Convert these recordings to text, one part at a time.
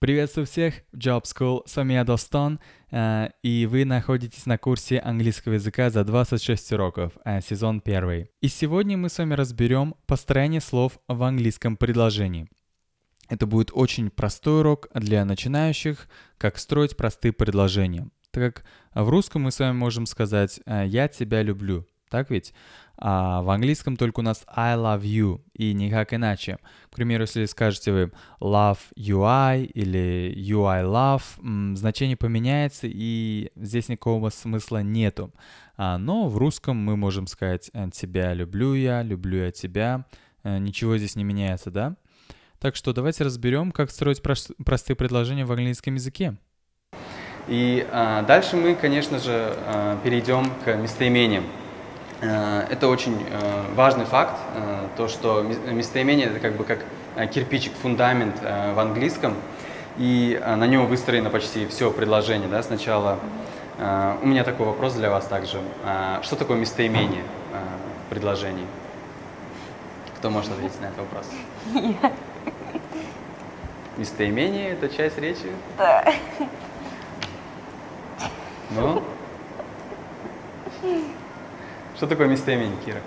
Приветствую всех в Job School, с вами я Достон, э, и вы находитесь на курсе английского языка за 26 уроков, э, сезон 1. И сегодня мы с вами разберем построение слов в английском предложении. Это будет очень простой урок для начинающих, как строить простые предложения. Так как в русском мы с вами можем сказать э, «я тебя люблю», так ведь? А в английском только у нас I love you и никак иначе. К примеру, если скажете вы love you I или you I love, значение поменяется и здесь никакого смысла нету. А, но в русском мы можем сказать «Э, тебя люблю я, люблю я тебя. Э, ничего здесь не меняется, да? Так что давайте разберем, как строить простые предложения в английском языке. И а, дальше мы, конечно же, а, перейдем к местоимениям. Э, это очень э, важный факт, э, то, что местоимение – это как бы как кирпичик, фундамент в английском, и на нем выстроено почти все предложение. Да? Сначала у меня такой вопрос для вас также. Что такое местоимение в предложении? Кто может ответить на этот вопрос? Нет. Местоимение – это часть речи? Да. Ну? Что такое местоимение, Кира?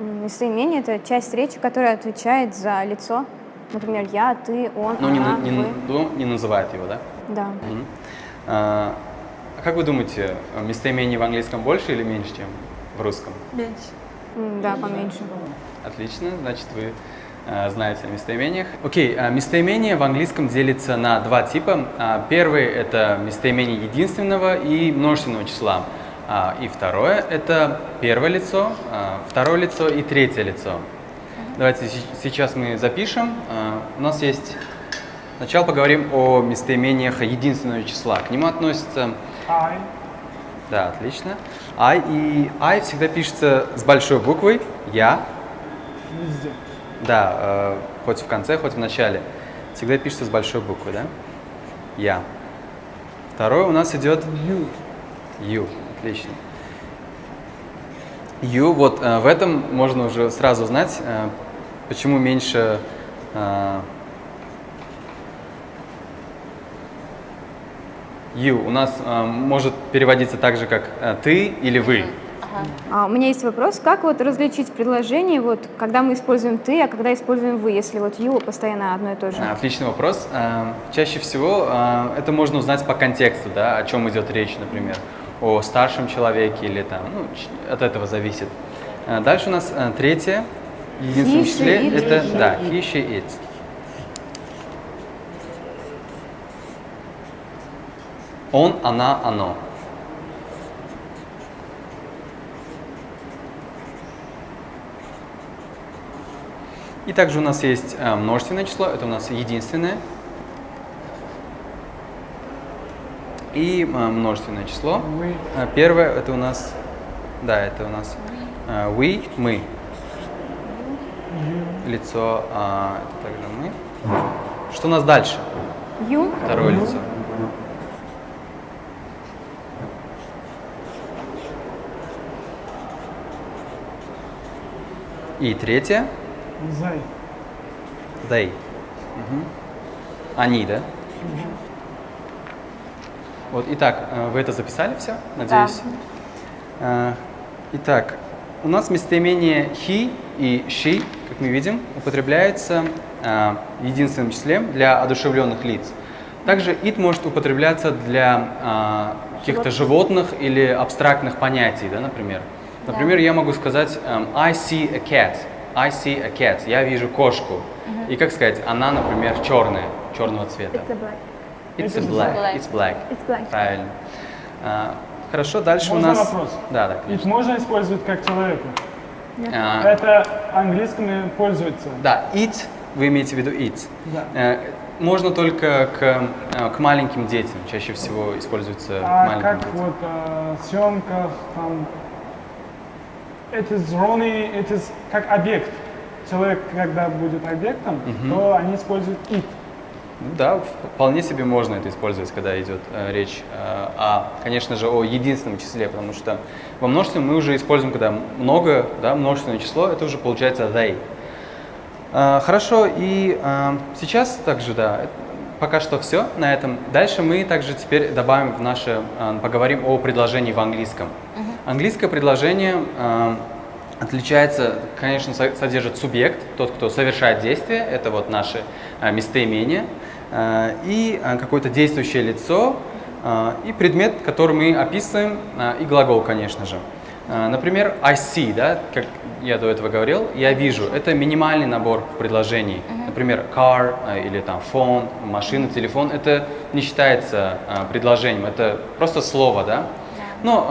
Местоимение – это часть речи, которая отвечает за лицо. Например, я, ты, он, ну, она, не, не, вы. Ну, не называет его, да? Да. Угу. А, как вы думаете, местоимений в английском больше или меньше, чем в русском? Меньше. Да, поменьше. Отлично, значит, вы э, знаете о местоимениях. Окей, okay, местоимение в английском делится на два типа. А, первый – это местоимение единственного и множественного числа. А, и второе – это первое лицо, а, второе лицо и третье лицо. Давайте сейчас мы запишем. А, у нас есть… Сначала поговорим о местоимениях единственного числа. К нему относится… I. Да, отлично. I и I всегда пишется с большой буквой «я». Везде. Да, э, хоть в конце, хоть в начале. Всегда пишется с большой буквы, да? «Я». Второе у нас идет You. You. Отлично. You, вот э, в этом можно уже сразу знать, э, почему меньше э, you у нас э, может переводиться так же, как э, ты или вы. А, у меня есть вопрос, как вот различить в предложении, вот, когда мы используем ты, а когда используем вы, если вот you постоянно одно и то же? Отличный вопрос. Э, чаще всего э, это можно узнать по контексту, да, о чем идет речь, например о старшем человеке или там, ну, от этого зависит. А дальше у нас а, третье, единственное he, числе, это, да, he, she, it. Он, она, оно. И также у нас есть множественное число, это у нас единственное, и а, множественное число. We. А, первое это у нас, да, это у нас а, we, мы. Лицо, а, это также мы. Что у нас дальше? You, Второе лицо. И третье. They. They. Мгм. Они, да? Вот, итак, э, вы это записали все, надеюсь? Да. Итак, у нас местоимение he и she, как мы видим, употребляется э, единственным числом для одушевленных лиц. Также it может употребляться для э, каких-то животных или абстрактных понятий, да, например. Например, я могу сказать эм, I see a cat. I see a cat. Я вижу кошку. И как сказать, она, например, черная, черного цвета. it's a black. It's black. black. It's black. It's black. Правильно. А, хорошо, дальше Можно у нас... вопрос? Да, да, Их конечно. можно использовать как человека. А, Это английским пользуется. да, it, вы имеете в виду it. Да. Э, можно только к, э, к маленьким детям, чаще всего используется А маленьким как детям. вот э, съемках там it is Ronnie, it is как объект. Человек, когда будет объектом, Мгм. то они используют it. Ну Да, вполне себе можно это использовать, когда идет э, речь э, о, конечно же, о единственном числе, потому что во множественном мы уже используем, когда много, да, множественное число, это уже получается they. Э, хорошо, и э, сейчас также, да, пока что все на этом. Дальше мы также теперь добавим в наше, э, поговорим о предложении в английском. Английское предложение э, отличается, конечно, со- содержит субъект, тот, кто совершает действие, это вот наше э, местоимение, э, и э, какое-то действующее лицо, э, и предмет, который мы описываем, э, и глагол, конечно же. Э, Например, I see, да, как я до этого говорил, я вижу. Это минимальный набор в предложении. Например, car э, или там phone, машина, телефон. Это не считается э, предложением, это просто слово, да. Но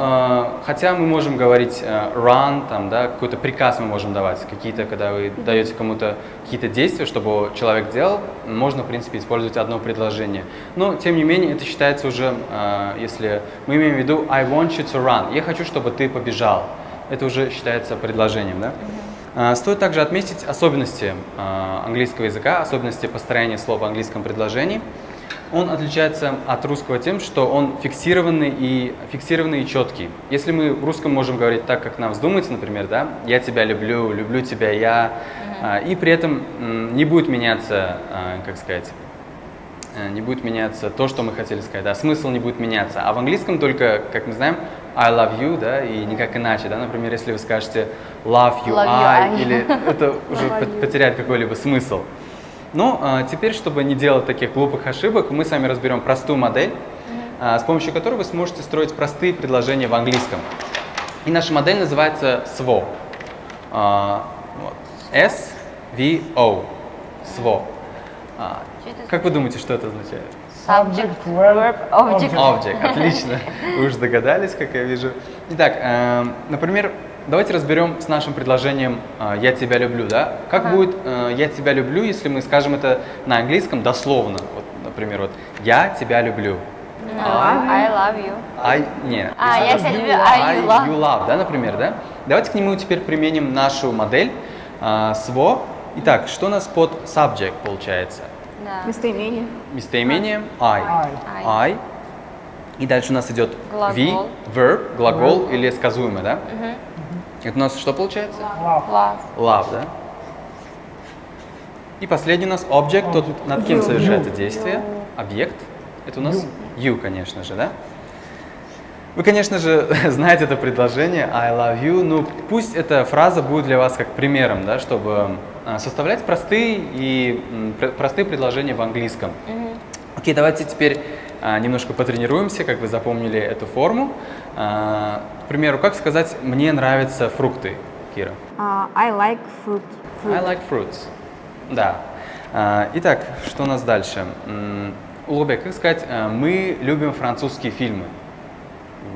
э, хотя мы можем говорить э, run, там, да, какой-то приказ мы можем давать, какие-то, когда вы даете кому-то какие-то действия, чтобы человек делал, можно, в принципе, использовать одно предложение. Но, тем не менее, это считается уже, э, если мы имеем в виду I want you to run, я хочу, чтобы ты побежал. Это уже считается предложением, да? А, Стоит также отметить особенности а, английского языка, особенности построения слов в английском предложении. Он отличается от русского тем, что он фиксированный и, фиксированный и четкий. Если мы в русском можем говорить так, как нам вздумается, например, да, «я тебя люблю», «люблю тебя я», а, и при этом не будет меняться, а, как сказать, э, не будет меняться то, что мы хотели сказать, да, смысл не будет меняться. А в английском только, как мы знаем, I love you, да, и никак иначе, да, например, если вы скажете love you, Love you, I, I. или это уже потеряет какой-либо смысл. Но а, теперь, чтобы не делать таких глупых ошибок, мы с вами разберем простую модель, а, с помощью которой вы сможете строить простые предложения в английском. И наша модель называется SVO. А, вот. S-V-O. SVO. А, это как вы думаете, что это означает? Subject, verb, verb, object. Object, отлично. Вы уже догадались, как я вижу. Итак, эм, например, давайте разберем с нашим предложением э, «я тебя люблю», да? Как будет э, «я тебя люблю», если мы скажем это на английском дословно? Вот, например, вот «я тебя люблю». I love you. I, не. А, я тебя люблю, I I you love. you love, да, например, да? Давайте к нему теперь применим нашу модель э, SVO. Итак, что у нас под subject получается? Да. Местоимение. Местоимение I. I. I. И дальше у нас идет Глагол. V, verb, глагол или сказуемый, да? Это у нас что получается? Love. Love. Love, да? И последний у нас object, тот, над кем You. совершается действие. Объект. Это у нас you, конечно же, да? Вы, конечно же, знаете это предложение I love you, но пусть эта фраза будет для вас как примером, да, чтобы а, составлять простые и простые предложения в английском. Окей, давайте теперь немножко потренируемся, как вы запомнили эту форму. А, к примеру, как сказать «мне нравятся фрукты», Кира? А, I like fruit. I fruit. like fruits. Да. А, итак, что у нас дальше? Улубек, как сказать а, «мы любим французские фильмы»?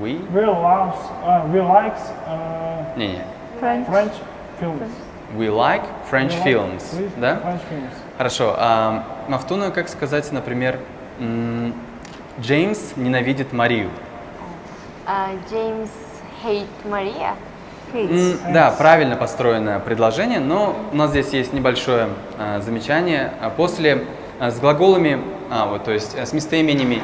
We? We loves, uh, we likes uh, Не-не. French. French films. We like French We like films. French- Да? French films. Хорошо. А Мафтуна, как сказать, например, Джеймс ненавидит Марию? А, James hate Maria. Hates. М, Да, правильно построенное предложение, но у нас здесь есть небольшое а, замечание. А После а, с глаголами, а, вот, то есть а, с местоимениями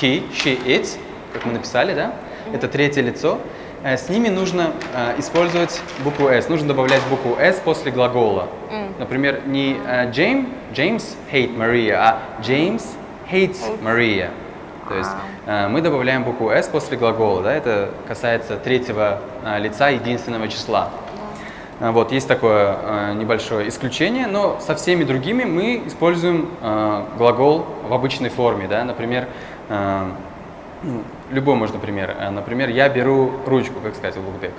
he, she, it, как мы написали, да, это третье лицо, э, с ними нужно а, использовать букву s, нужно добавлять букву s после глагола. Например, не а, James, James hate Maria, а James hates Maria. То есть э, мы добавляем букву s после глагола, да, это касается третьего э, лица единственного числа. Э, Вот, есть такое э, небольшое исключение, но со всеми другими мы используем э, глагол в обычной форме, да, например, э, ну, любой можно пример. Э, Например, я беру ручку, как сказать, Улугбек.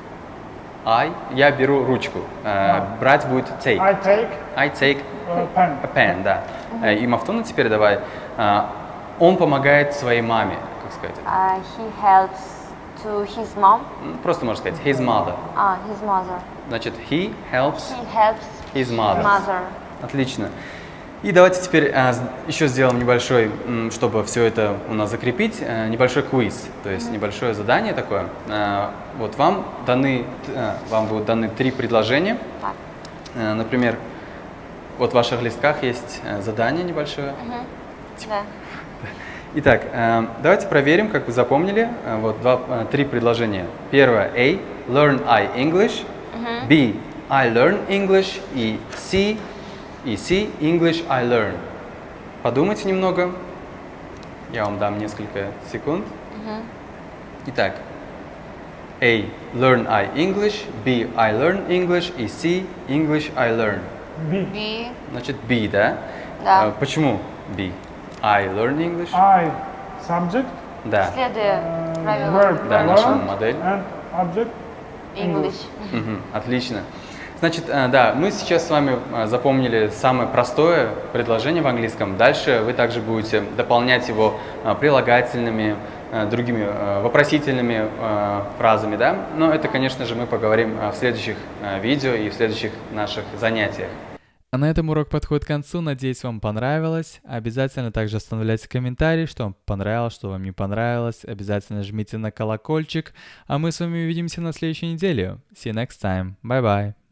I, я беру ручку. Э, Брать будет take. I take I take uh, pen. a pen, да. Э, И Мафтуна теперь давай. Э, Он помогает своей маме, как сказать. А, he helps to his mom. М, Просто можно сказать his mother. А, his mother. Значит, he helps He helps his mother. mother. Отлично. И давайте теперь а, еще сделаем небольшой, чтобы все это у нас закрепить, э, небольшой квиз, то есть небольшое задание такое. А, Вот вам даны, а, вам будут даны три предложения. Так. Э, Например, вот в ваших листках есть э, задание небольшое. Да. Итак, э, давайте проверим, как вы запомнили. Э, Вот два, э, три предложения. Первое A. Learn I English. B. I learn English. И C. И C. English I learn. Подумайте немного Я вам дам несколько секунд. Итак, A. Learn I English. B. I learn English. И C. English I learn. B. B. Значит, B, да? Да. Почему B? I learn English. I subject. Да. Следуя uh, правилам Да, наша модель. And object. English. Мгм, Отлично. Значит, э, да, мы сейчас с вами э, запомнили самое простое предложение в английском. Дальше вы также будете дополнять его э, прилагательными, э, другими э, вопросительными э, фразами, да. Но это, конечно же, мы поговорим э, в следующих э, видео и в следующих наших занятиях. А на этом урок подходит к концу. Надеюсь, вам понравилось. Обязательно также оставляйте комментарии, что вам понравилось, что вам не понравилось. Обязательно жмите на колокольчик. А мы с вами увидимся на следующей неделе. See you next time. Bye-bye.